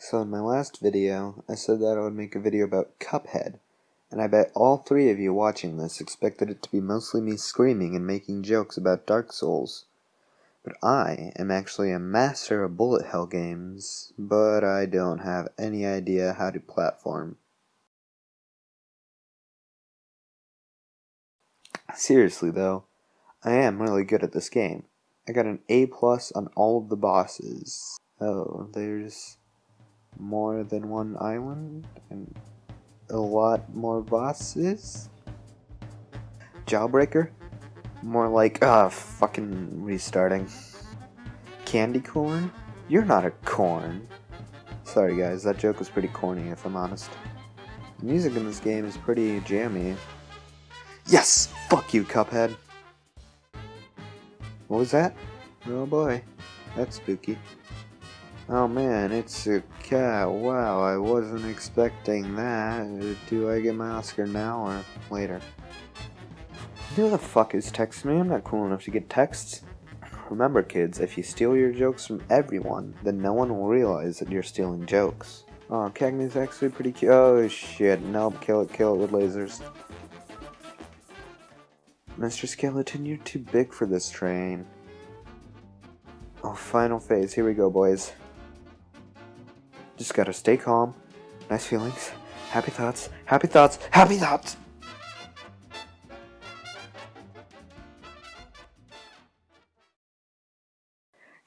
So in my last video, I said that I would make a video about Cuphead, and I bet all three of you watching this expected it to be mostly me screaming and making jokes about Dark Souls. But I am actually a master of bullet hell games, but I don't have any idea how to platform. Seriously though, I am really good at this game. I got an A plus on all of the bosses. Oh, there's more than one island and a lot more bosses. Jawbreaker? More like, ah, uh, fucking restarting. Candy corn? You're not a corn. Sorry guys, that joke was pretty corny if I'm honest. The music in this game is pretty jammy. Yes! Fuck you, Cuphead! What was that? Oh boy, that's spooky. Oh man, it's a cat. Wow, I wasn't expecting that. Do I get my Oscar now or later? Who the fuck is texting me? I'm not cool enough to get texts. Remember kids, if you steal your jokes from everyone, then no one will realize that you're stealing jokes. Oh, Cagney's actually pretty cute. Oh shit, nope, kill it, kill it with lasers. Mr. Skeleton, you're too big for this train. Oh, final phase. Here we go, boys. Just gotta stay calm. Nice feelings. Happy thoughts. Happy thoughts. Happy thoughts!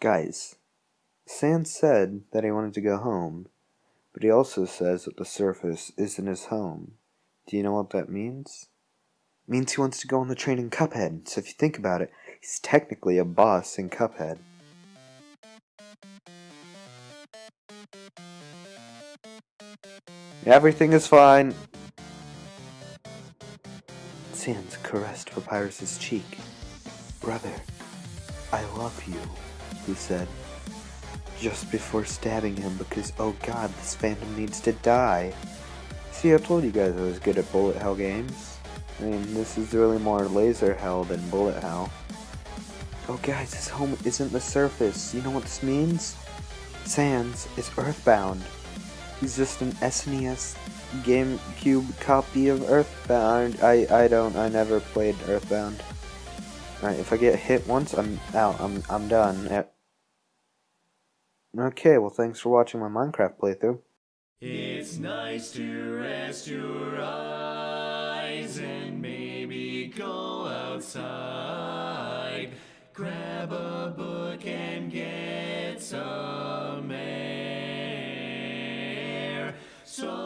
Guys, Sans said that he wanted to go home, but he also says that the surface isn't his home. Do you know what that means? It means he wants to go on the train in Cuphead, so if you think about it, he's technically a boss in Cuphead. Everything is fine. Sans caressed Papyrus's cheek. Brother, I love you, he said, just before stabbing him because, oh god, this phantom needs to die. See, I told you guys I was good at bullet hell games. I mean, this is really more laser hell than bullet hell. Oh guys, his home isn't the surface. You know what this means? Sans is earthbound. He's just an SNES GameCube copy of Earthbound. I, I don't, I never played Earthbound. Alright, if I get hit once, I'm out. I'm, I'm done. Okay, well thanks for watching my Minecraft playthrough. It's nice to rest your eyes and maybe go outside. Grab a book and get some So